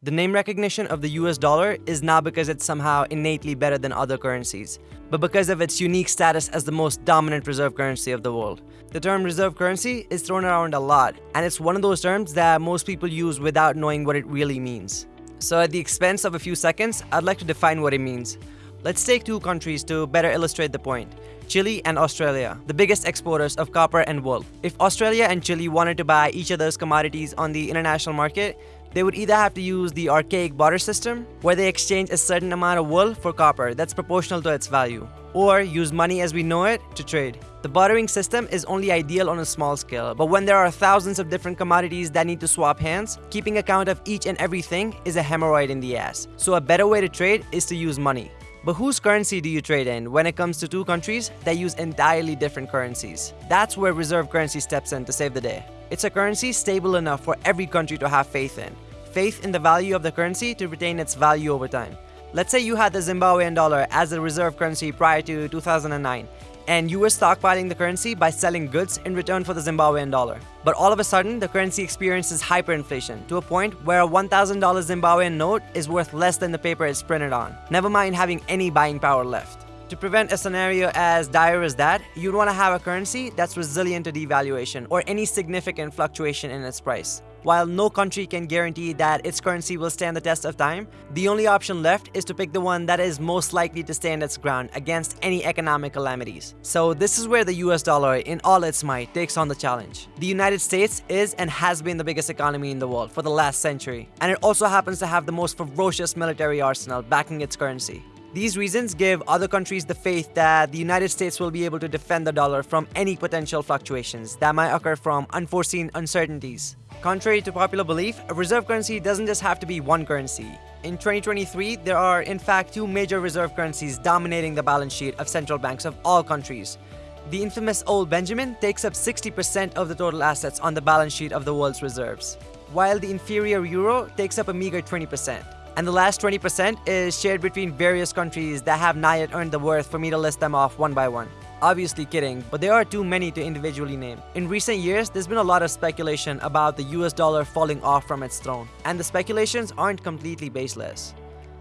The name recognition of the US dollar is not because it's somehow innately better than other currencies, but because of its unique status as the most dominant reserve currency of the world. The term reserve currency is thrown around a lot, and it's one of those terms that most people use without knowing what it really means. So at the expense of a few seconds, I'd like to define what it means. Let's take two countries to better illustrate the point. Chile and Australia, the biggest exporters of copper and wool. If Australia and Chile wanted to buy each other's commodities on the international market, they would either have to use the archaic barter system, where they exchange a certain amount of wool for copper that's proportional to its value, or use money as we know it to trade. The bartering system is only ideal on a small scale, but when there are thousands of different commodities that need to swap hands, keeping account of each and everything is a hemorrhoid in the ass. So a better way to trade is to use money. But whose currency do you trade in when it comes to two countries that use entirely different currencies? That's where reserve currency steps in to save the day. It's a currency stable enough for every country to have faith in. Faith in the value of the currency to retain its value over time. Let's say you had the Zimbabwean dollar as a reserve currency prior to 2009 and you were stockpiling the currency by selling goods in return for the Zimbabwean dollar. But all of a sudden, the currency experiences hyperinflation to a point where a $1,000 Zimbabwean note is worth less than the paper it's printed on, never mind having any buying power left. To prevent a scenario as dire as that, you'd want to have a currency that's resilient to devaluation or any significant fluctuation in its price. While no country can guarantee that its currency will stand the test of time, the only option left is to pick the one that is most likely to stand its ground against any economic calamities. So this is where the US dollar in all its might takes on the challenge. The United States is and has been the biggest economy in the world for the last century, and it also happens to have the most ferocious military arsenal backing its currency. These reasons give other countries the faith that the United States will be able to defend the dollar from any potential fluctuations that might occur from unforeseen uncertainties. Contrary to popular belief, a reserve currency doesn't just have to be one currency. In 2023, there are in fact two major reserve currencies dominating the balance sheet of central banks of all countries. The infamous Old Benjamin takes up 60% of the total assets on the balance sheet of the world's reserves, while the inferior euro takes up a meager 20% and the last 20% is shared between various countries that have not yet earned the worth for me to list them off one by one. Obviously kidding, but there are too many to individually name. In recent years, there's been a lot of speculation about the US dollar falling off from its throne, and the speculations aren't completely baseless.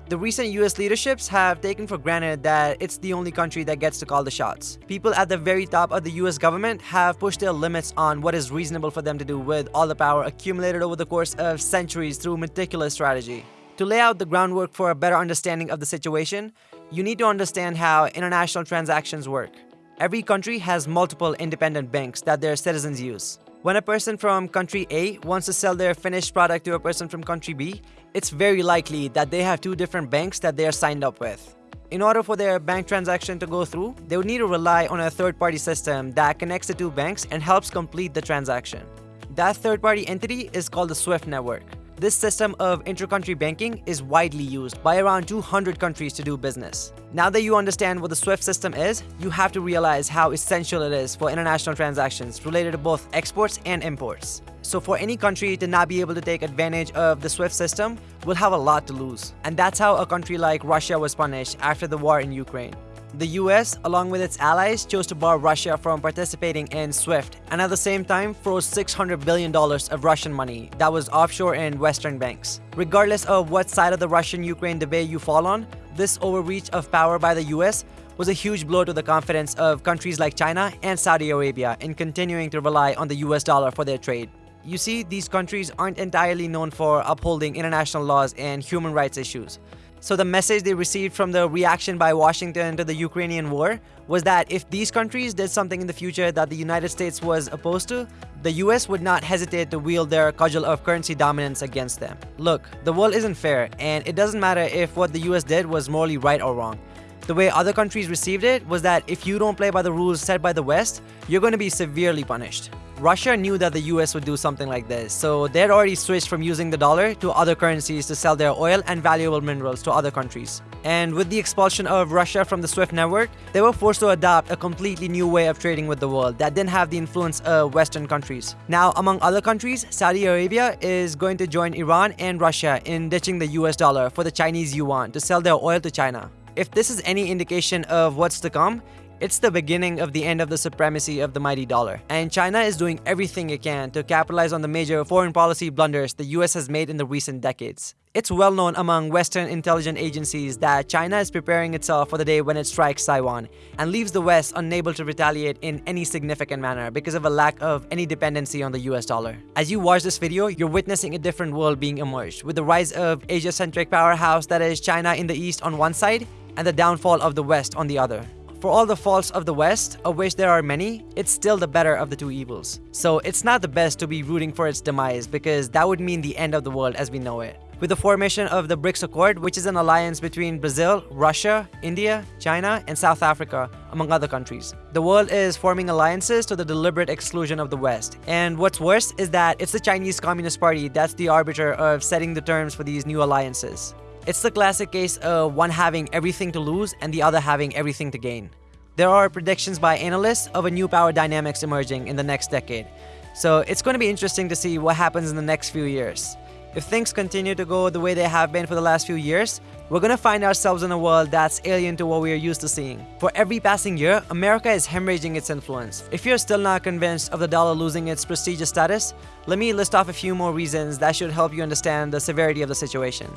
The recent US leaderships have taken for granted that it's the only country that gets to call the shots. People at the very top of the US government have pushed their limits on what is reasonable for them to do with all the power accumulated over the course of centuries through meticulous strategy. To lay out the groundwork for a better understanding of the situation, you need to understand how international transactions work. Every country has multiple independent banks that their citizens use. When a person from country A wants to sell their finished product to a person from country B, it's very likely that they have two different banks that they are signed up with. In order for their bank transaction to go through, they would need to rely on a third-party system that connects the two banks and helps complete the transaction. That third-party entity is called the SWIFT network. This system of intercountry banking is widely used by around 200 countries to do business. Now that you understand what the SWIFT system is, you have to realize how essential it is for international transactions related to both exports and imports. So for any country to not be able to take advantage of the SWIFT system will have a lot to lose. And that's how a country like Russia was punished after the war in Ukraine. The US, along with its allies, chose to bar Russia from participating in SWIFT and at the same time froze $600 billion of Russian money that was offshore in Western banks. Regardless of what side of the Russian-Ukraine debate you fall on, this overreach of power by the US was a huge blow to the confidence of countries like China and Saudi Arabia in continuing to rely on the US dollar for their trade. You see, these countries aren't entirely known for upholding international laws and human rights issues. So the message they received from the reaction by Washington to the Ukrainian war was that if these countries did something in the future that the United States was opposed to, the US would not hesitate to wield their cudgel of currency dominance against them. Look, the world isn't fair, and it doesn't matter if what the US did was morally right or wrong. The way other countries received it was that if you don't play by the rules set by the West, you're going to be severely punished. Russia knew that the US would do something like this, so they had already switched from using the dollar to other currencies to sell their oil and valuable minerals to other countries. And with the expulsion of Russia from the SWIFT network, they were forced to adopt a completely new way of trading with the world that didn't have the influence of Western countries. Now, among other countries, Saudi Arabia is going to join Iran and Russia in ditching the US dollar for the Chinese yuan to sell their oil to China. If this is any indication of what's to come, It's the beginning of the end of the supremacy of the mighty dollar, and China is doing everything it can to capitalize on the major foreign policy blunders the US has made in the recent decades. It's well known among Western intelligence agencies that China is preparing itself for the day when it strikes Taiwan and leaves the West unable to retaliate in any significant manner because of a lack of any dependency on the US dollar. As you watch this video, you're witnessing a different world being emerged with the rise of Asia-centric powerhouse that is China in the east on one side and the downfall of the West on the other. For all the faults of the West, of which there are many, it's still the better of the two evils. So it's not the best to be rooting for its demise because that would mean the end of the world as we know it with the formation of the BRICS Accord, which is an alliance between Brazil, Russia, India, China, and South Africa, among other countries. The world is forming alliances to the deliberate exclusion of the West. And what's worse is that it's the Chinese Communist Party that's the arbiter of setting the terms for these new alliances. It's the classic case of one having everything to lose and the other having everything to gain. There are predictions by analysts of a new power dynamics emerging in the next decade. So it's going to be interesting to see what happens in the next few years. If things continue to go the way they have been for the last few years, we're gonna find ourselves in a world that's alien to what we are used to seeing. For every passing year, America is hemorrhaging its influence. If you're still not convinced of the dollar losing its prestigious status, let me list off a few more reasons that should help you understand the severity of the situation.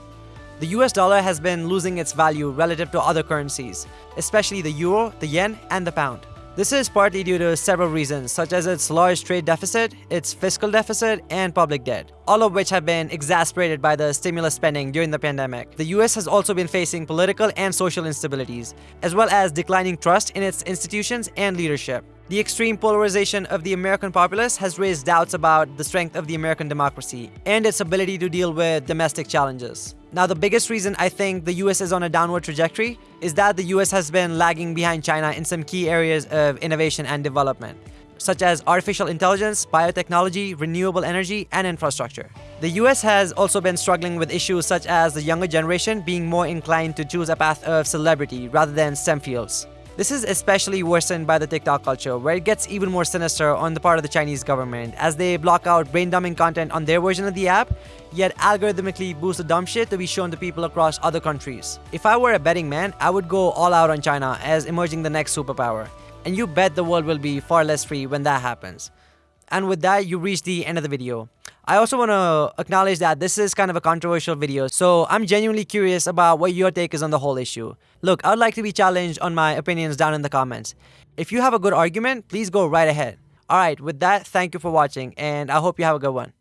The US dollar has been losing its value relative to other currencies, especially the euro, the yen, and the pound. This is partly due to several reasons, such as its large trade deficit, its fiscal deficit, and public debt, all of which have been exacerbated by the stimulus spending during the pandemic. The US has also been facing political and social instabilities, as well as declining trust in its institutions and leadership. The extreme polarization of the American populace has raised doubts about the strength of the American democracy and its ability to deal with domestic challenges. Now, the biggest reason I think the US is on a downward trajectory is that the US has been lagging behind China in some key areas of innovation and development, such as artificial intelligence, biotechnology, renewable energy, and infrastructure. The US has also been struggling with issues such as the younger generation being more inclined to choose a path of celebrity rather than STEM fields. This is especially worsened by the TikTok culture, where it gets even more sinister on the part of the Chinese government, as they block out brain-dumbing content on their version of the app, yet algorithmically boost the dumb shit to be shown to people across other countries. If I were a betting man, I would go all out on China as emerging the next superpower. And you bet the world will be far less free when that happens. And with that, you reach the end of the video. I also want to acknowledge that this is kind of a controversial video, so I'm genuinely curious about what your take is on the whole issue. Look, I'd like to be challenged on my opinions down in the comments. If you have a good argument, please go right ahead. Alright, with that, thank you for watching, and I hope you have a good one.